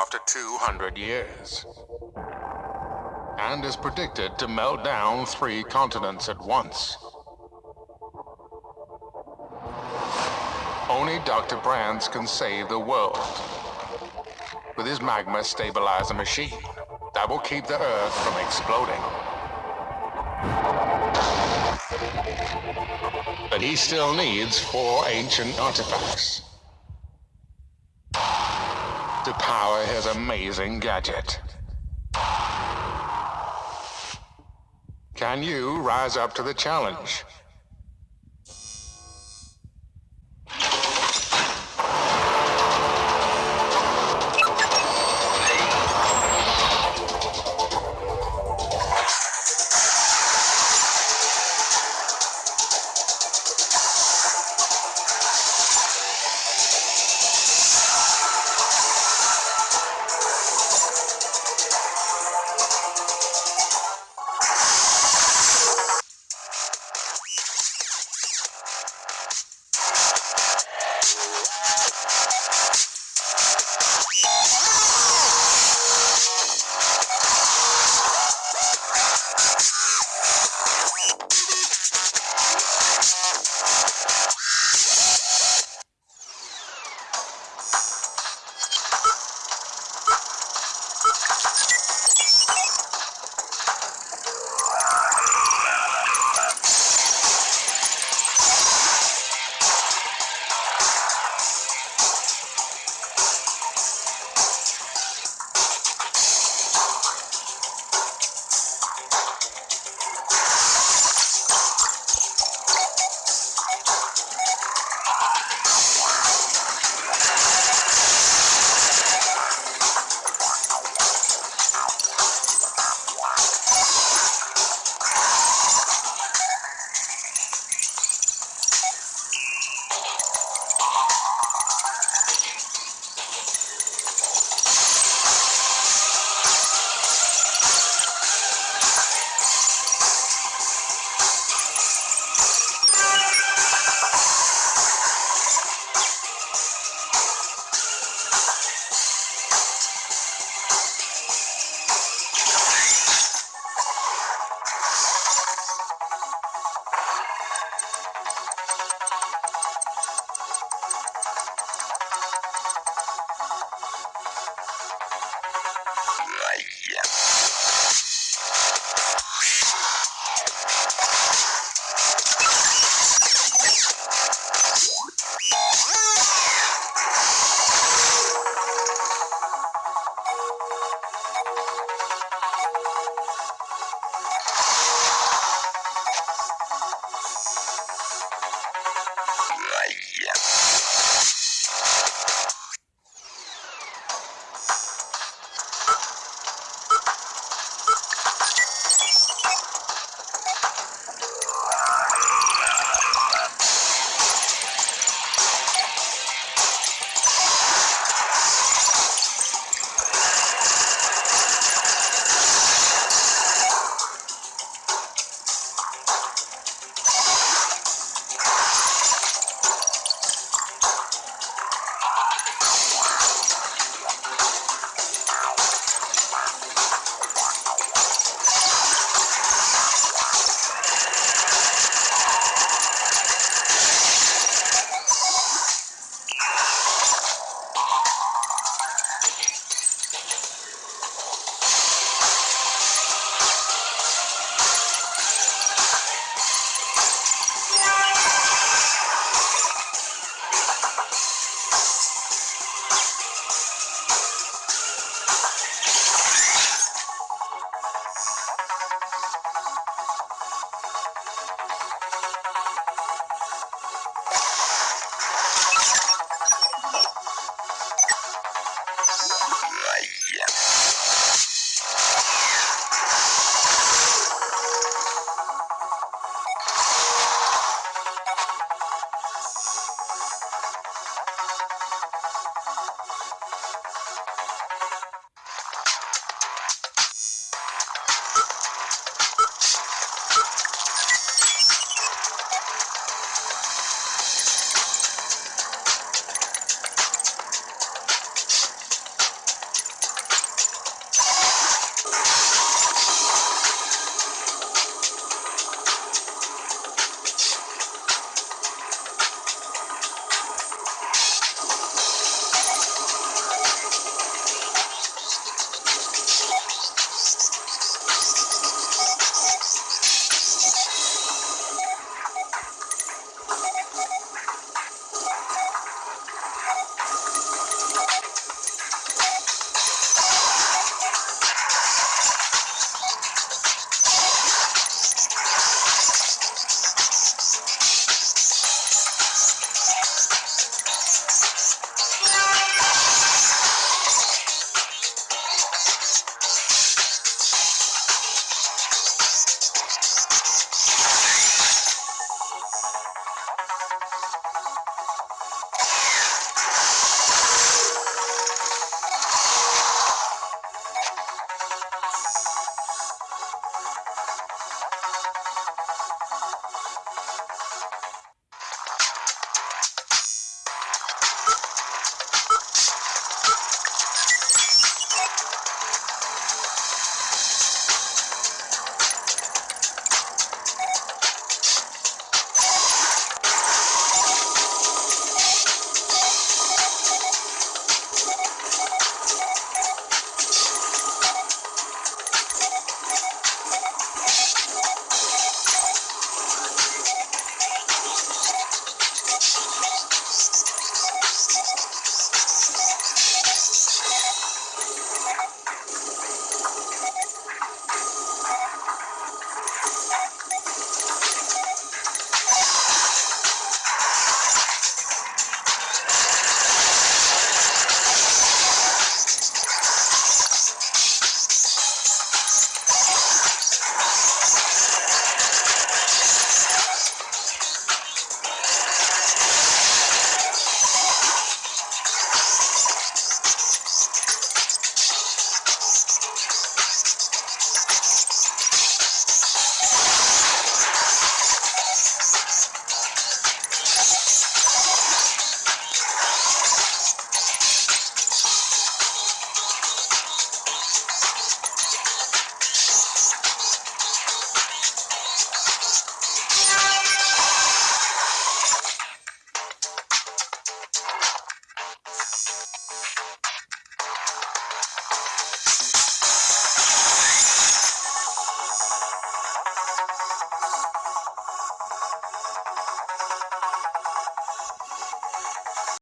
after 200 years. And is predicted to melt down three continents at once. Only Dr. Brands can save the world. With his magma stabilizer machine that will keep the Earth from exploding. But he still needs four ancient artifacts power his amazing gadget. Can you rise up to the challenge?